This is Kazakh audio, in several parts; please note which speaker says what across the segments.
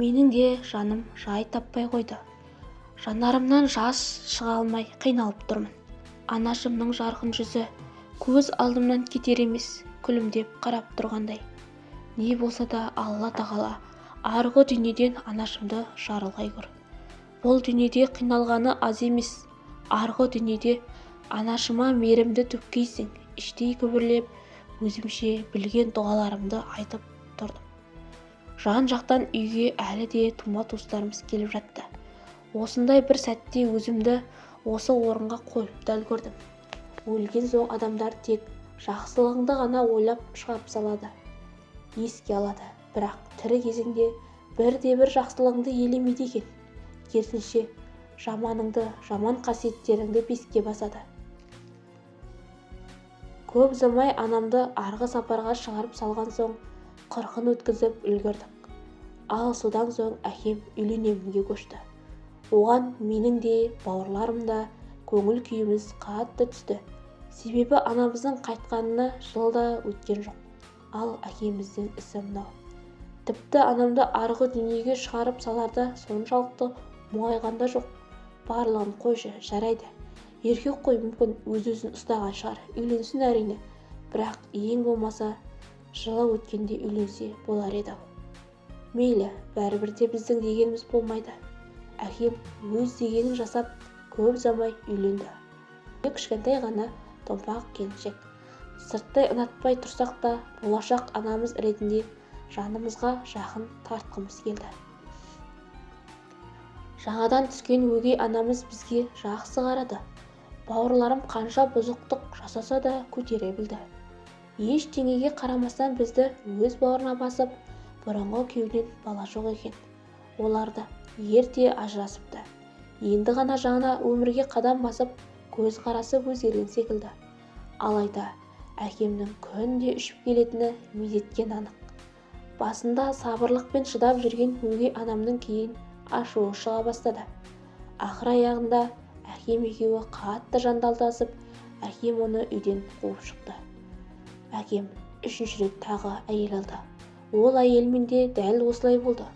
Speaker 1: менің де жаным жай таппай қойды. Жанарымнан жас шыға алмай қиналып тұрмын. Анашымның жарқын жүзі көз алдымнан кетер емес күлімдеп қарап тұрғандай. Не болса да алла тағала арғы дүниеден анашымды жарылғай көр бұл дүниеде қиналғаны аз емес. Арғы дүниеде анашыма мейірімді төккейсің іштей күбірлеп өзімше білген дұғаларымды айтып жан-жақтан үйге әлі де тума-туыстарымыз келіп жатты. Осындай бір сәтте өзімді осы орынға қойып та үлгердім өлген соң адамдар тек жақсылығыңды ғана ойлап шығарып салады еске алады. Бірақ тірі кезіңде бірде-бір жақсылығыңды елемейді екен. Керісінше жаманыңды жаман қасиеттеріңді беске басады. Көп ұзамай анамды арғы сапарға шығарып салған соң қырқын өткізіп үлгердік. Ал содан соң әкем үйленемінге көшті. Оған менің де бауырларым да көңіл күйіміз қатты түсті. Себебі анамыздың қайтқанына жыл да өткен жоқ. Ал әкеміздің ісі мынау. Тіпті анамды арғы дүниеге шығарып саларда соншалықты мұңайған да жоқ. Барлығын қойшы жарайды. Еркек қой мүмкін өз-өзін ұстаған шығар үйленсін әрине. Бірақ ең болмаса жылы өткенде үйленсе болар еді-ау мейлі бәрібір де біздің дегеніміз болмайды. Әкем өз дегенін жасап көп ұзамай үйленді. Кішкентай ғана томпақ келіншек. Сырттай ұнатпай тұрсақ та болашақ анамыз ретінде жанымызға жақын тартқымыз келді. Жаңадан түскен өгей анамыз бізге жақсы қарады бауырларым қанша бұзықтық жасаса да көтере білді. Ештеңеге қарамастан бізді өз бауырына басып бұрынғы күйеуінен бала жоқ екен. Олар да ерте ажырасыпты. Енді ғана жаңа өмірге қадам басып көзқарасы өзгерген секілді. Алайда әкемнің күнде ішіп келетіні мезеткен анық. Басында сабырлықпен шыдап жүрген өгей анамның кейін ашуы шыға бастады. Ақыр аяғында әкем екеуі қатты жанталасып әкем оны үйден қуып шықты. Әкем үшінші рет тағы әйел алды. Ол әйелмен де дәл осылай болды.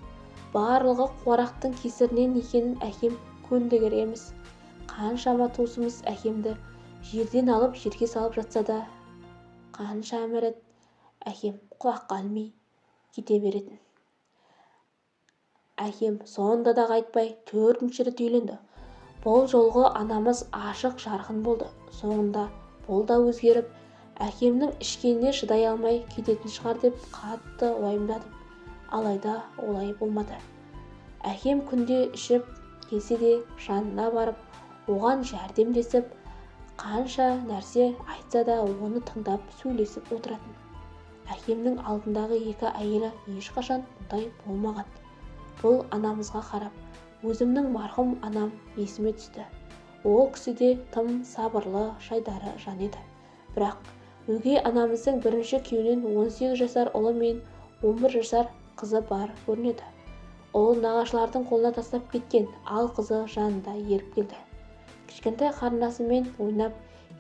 Speaker 1: Барлығы қуарақтың кесірінен екенін әкем көндігер емес. Қаншама туысымыз әкемді жерден алып жерге салып жатса да қанша рет әкем құлаққа ілмей кете беретін. Әкем сонда да қайтпай төртінші рет үйленді. Бұл жолғы анамыз ашық жарқын болды. Соңында бұл да өзгеріп әкемнің ішкеніне шыдай алмай кететін шығар деп қатты уайымдадым. Алайда олай болмады. Әкем күнде ішіп келсе де жанына барып оған жәрдемдесіп қанша нәрсе айтса да оны тыңдап сөйлесіп отыратын. Әкемнің алдындағы екі әйелі ешқашан мұндай болмаған. Бұл анамызға қарап өзімнің марқұм анам есіме түсті. Ол кісі де тым сабырлы шайдары жан еді. Бірақ өгей анамыздың бірінші күйеуінен 18 жасар ұлы мен 11 жасар қызы бар көрінеді. Ұлын нағашылардың қолына тастап кеткен ал қызы жанында еріп келді. Кішкентай қарындасымен ойнап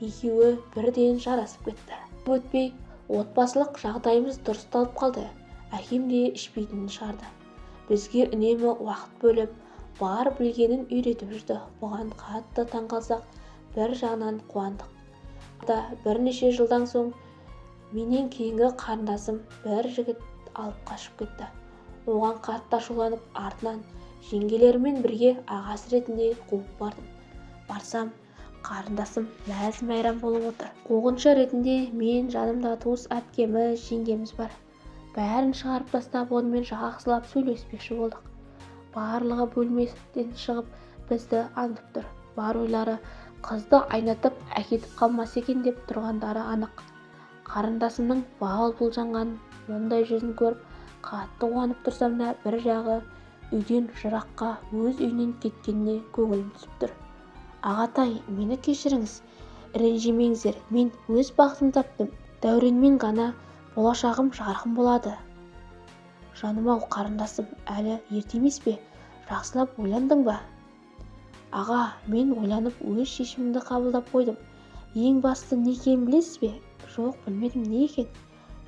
Speaker 1: екеуі бірден жарасып кетті. Өтпей отбасылық жағдайымыз дұрысталып қалды. Әкем де ішпейтінін шығарды. Бізге үнемі уақыт бөліп бар білгенін үйретіп жүрді. Бұған қатты таңқалсақ бір жағынан қуандық. Да бірнеше жылдан соң менен кейінгі қарындасым бір жігіт алып қашып кетті. Оған қатты ашуланып артынан жеңгелерімен бірге ағасы ретінде қуып бардым. Барсам қарындасым мәз-мәйрам болып отыр. Қуғыншы ретінде мен жанымда туыс әпкеміз жеңгеміз бар. Бәрін шығарып тастап онымен жақсылап сөйлеспекші болдық. Барлығы бөлмеден шығып бізді аңдып тұр. Бар ойлары қызды айнатып әкетіп қалмаса екен деп тұрғандары анық. Қарындасымның бал бұлжанған мұндай жүзін көріп қатты қуанып тұрсам да бір жағы үйден жыраққа өз үйінен кеткеніне көңілім түсіп тұр. Ағатай мені кешіріңіз. Ренжімеңіздер. Мен өз бақытымды таптым. Дәуренмен ғана болашағым жарқын болады жаным-ау қарындасым әлі ерте емес пе? Жақсылап ойландың ба? Аға мен ойланып өз шешімімді қабылдап қойдым. Ең бастысы не екенін білесіз бе? Жоқ білмедім. Не екен?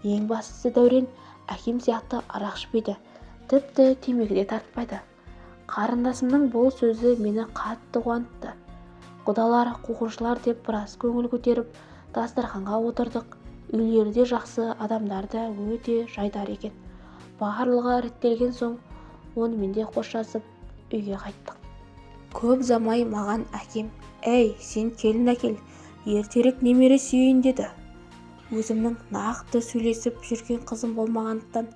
Speaker 1: Ең бастысы дәурен әкем сияқты арақ ішпейді тіпті темекі де тартпайды. Қарындасымның бұл сөзі мені қатты қуантты. Құдалар қуғыншылар деп біраз көңіл көтеріп дастарханға отырдық. Үйлері де жақсы адамдар да өте жайдары екен. Барлығы реттелген соң онымен де қоштасып үйге қайттық. Көп замай маған әкем әй сен келін әкел ертерек немере сүйейін деді. Өзімнің нақты сөйлесіп жүрген қызым болмағандықтан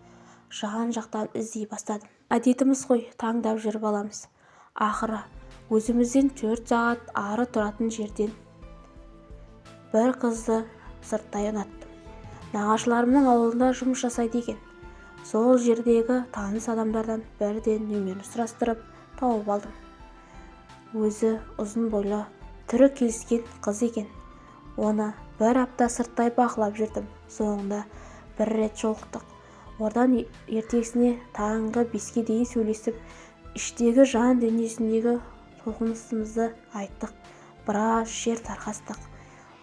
Speaker 1: жан-жақтан іздей бастадым. Әдетіміз ғой таңдап жүріп аламыз. Ақыры өзімізден төрт сағат ары тұратын жерден бір қызды сырттай ұнаттым. Нағашыларымның ауылында жұмыс жасайды екен. Сол жердегі таныс адамдардан бірден нөмерін сұрастырып тауып алдым. Өзі ұзын бойлы түрі келіскен қыз екен. Оны бір апта сырттай бақылап жүрдім. Соңында бір рет жолықтық. Одан ертесіне таңғы беске дейін сөйлесіп іштегі жан дүниесіндегі толқынысымызды айттық. Біраз жер тарқастық.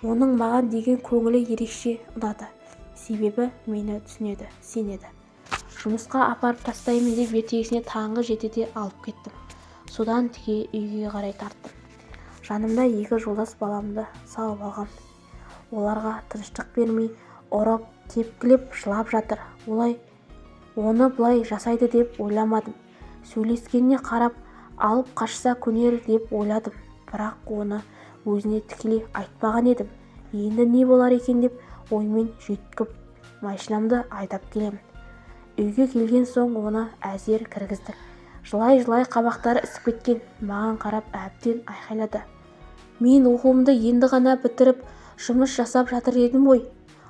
Speaker 1: Оның маған деген көңілі ерекше ұнады. Себебі мені түсінеді сенеді. Жұмысқа апарып тастаймын деп ертесіне таңғы жетіде алып кеттім. Содан тіке үйге қарай тарттым. Жанымда екі жолдас баламды салып алғам оларға тыныштық бермей ұрып тепкілеп жылап жатыр. Олай оны бұлай жасайды деп ойламадым. Сөйлескеніне қарап алып қашса көнер деп ойладым. Бірақ оны өзіне тікелей айтпаған едім. Енді не болар екен деп оймен жүйткіп машинамды айдап келемін. Үйге келген соң оны әзер кіргіздік. Жылай-жылай қабақтары ісіп кеткен маған қарап әбден айқайлады. Мен оқуымды енді ғана бітіріп жұмыс жасап жатыр едім ғой.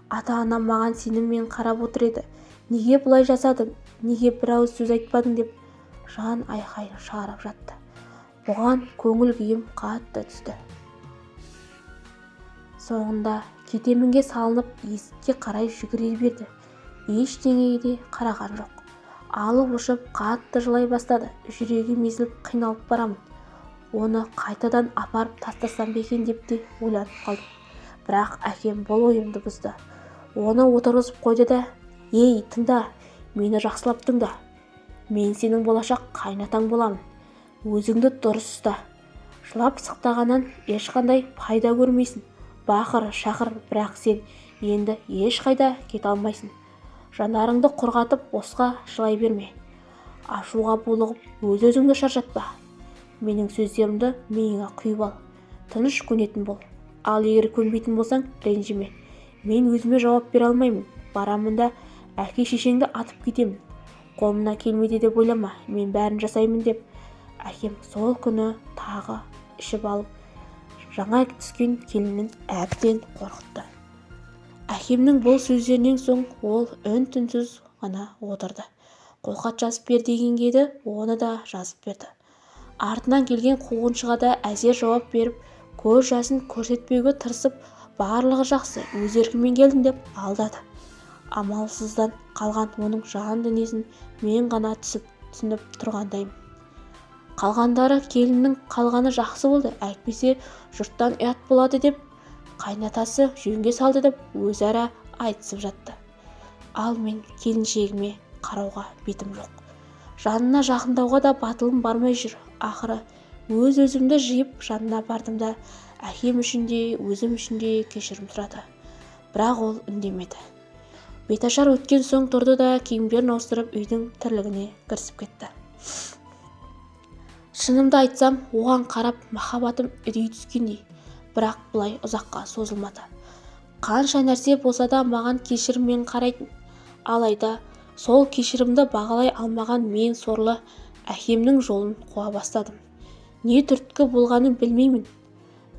Speaker 1: Ата-анам маған сеніммен қарап отыр еді. Неге бұлай жасадың? Неге бір ауыз сөз айтпадың? деп жан айқайын шығарып жатты. Бұған көңіл күйім қатты түсті. Соңында кетемінге салынып есікке қарай жүгіре берді. Ештеңеге де қараған жоқ. Алып ұшып қатты жылай бастады. Жүрегім езіліп қиналып барамын. Оны қайтадан апарып тастасам ба екен деп те ойланып қалдым. Бірақ әкем бұл ойымды бұзды. Оны отырғызып қойды да ей тыңда мені жақсылап тыңда. Мен сенің болашақ қайнатаң боламын. Өзіңді дұрыс ұста. Жылап сықтағаннан ешқандай пайда көрмейсің. Бақыр шақыр бірақ сен енді ешқайда кете алмайсың жанарыңды құрғатып босқа жылай берме. Ашуға булығып өз-өзіңді шаршатпа. Менің сөздерімді миыңа құйып ал. Тыныш көнетін бол. Ал егер көнбейтін болсаң ренжіме. Мен өзіме жауап бере алмаймын. Барамын да әке-шешеңді атып кетемін. Қолымнан келмейді деп ойлама мен бәрін жасаймын деп. Әкем сол күні тағы ішіп алып жаңа түскен келінін әбден қорқытты. Әкемнің бұл сөздерінен соң ол үн-түнсіз ғана отырды. Қолхат жазып бер дегенге еді оны да жазып берді. Артынан келген қуғыншыға да әзер жауап беріп көз жасын көрсетпеуге тырысып барлығы жақсы өз еркіммен келдім деп алдады. Амалсыздан қалған оның жан дүниесін мен ғана түсіп түсініп тұрғандаймын. Қалғандары келіннің қалғаны жақсы болды әйтпесе жұрттан ұят болады деп қайнатасы жөнге салды деп өзара айтысып жатты. Ал мен келіншегіме қарауға бетім жоқ. Жанына жақындауға да батылым бармай жүр. Ақыры өз-өзімді жиып жанына бардым да әкем үшін де өзім үшін де кешірім сұрады. Бірақ ол үндемеді. Беташар өткен соң тұрды да киімдерін ауыстырып үйдің тірлігіне кірісіп кетті. Шынымды айтсам оған қарап махаббатым үдей түскендей. Бірақ бұлай ұзаққа созылмады. Қанша нәрсе болса да маған кешіріммен қарайтын алайда сол кешірімді бағалай алмаған мен сорлы әкемнің жолын қуа бастадым. Не түрткі болғанын білмеймін.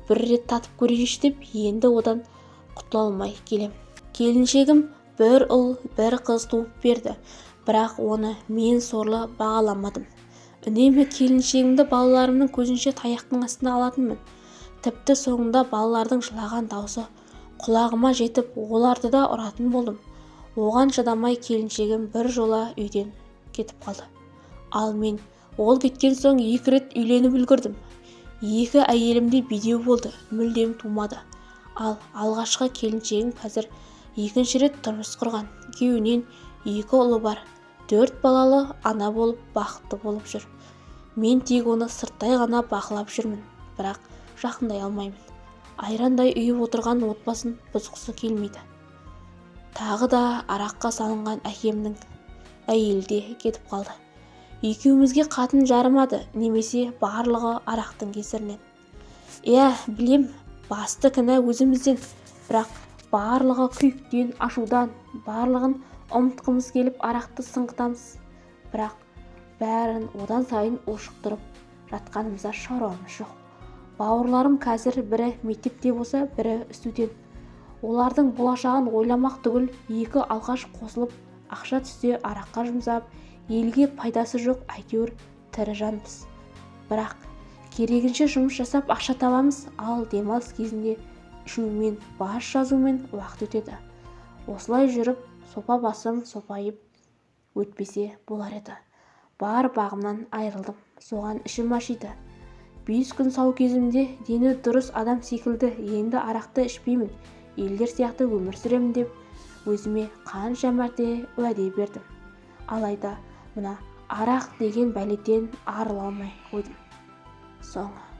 Speaker 1: Бір рет татып көрейінші деп енді одан құтыла алмай келем. Келіншегім бір ұл бір қыз туып берді бірақ оны мен сорлы бағаламадым. Үнемі келіншегімді балаларымның көзінше таяқтың астына алатынмын. Тіпті соңында балалардың жылаған даусы құлағыма жетіп оларды да ұратын болдым. Оған шыдамай келіншегім бір жола үйден кетіп қалды. Ал мен ол кеткен соң екі рет үйленіп үлгірдім. Екі әйелім де бедеу болды мүлдем тумады. Ал алғашқы келіншегім қазір екінші рет тұрмыс құрған. Күйеуінен екі ұлы бар. Төрт балалы ана болып бақытты болып жүр. Мен тек оны сырттай ғана бақылап жүрмін. Бірақ жақындай алмаймын. Айрандай үйіп отырған отбасын бұзғысы келмейді. Тағы да араққа салынған әкемнің әйелі де кетіп қалды. Екеумізге қатын жарымады немесе барлығы арақтың кесірінен. Иә білем басты кінә өзімізден. Бірақ барлығы күйіктен ашудан барлығын ұмытқымыз келіп арақты сыңғытамыз бірақ бәрін одан сайын ушықтырып жатқанымызда шаруамыз жоқ. Бауырларым қазір бірі мектепте болса бірі студент. Олардың болашағын ойламақ түгіл екі алғаш қосылып ақша түссе араққа жұмсап елге пайдасы жоқ әйтеуір тірі жанбыз бірақ керегінше жұмыс жасап ақша табамыз ал демалыс кезінде ішумен бас жазумен уақыт өтеді. Осылай жүріп сопа басым сопайып өтпесе болар еді. Бар бағымнан айырылдым соған ішім ашиды. Бес күн сау кезімде дені дұрыс адам секілді енді арақты ішпеймін елдер сияқты өмір сүремін деп өзіме қанша мәрте уәде бердім. Алайда мына арақ деген бәледен арыла алмай қойдым. Соңы.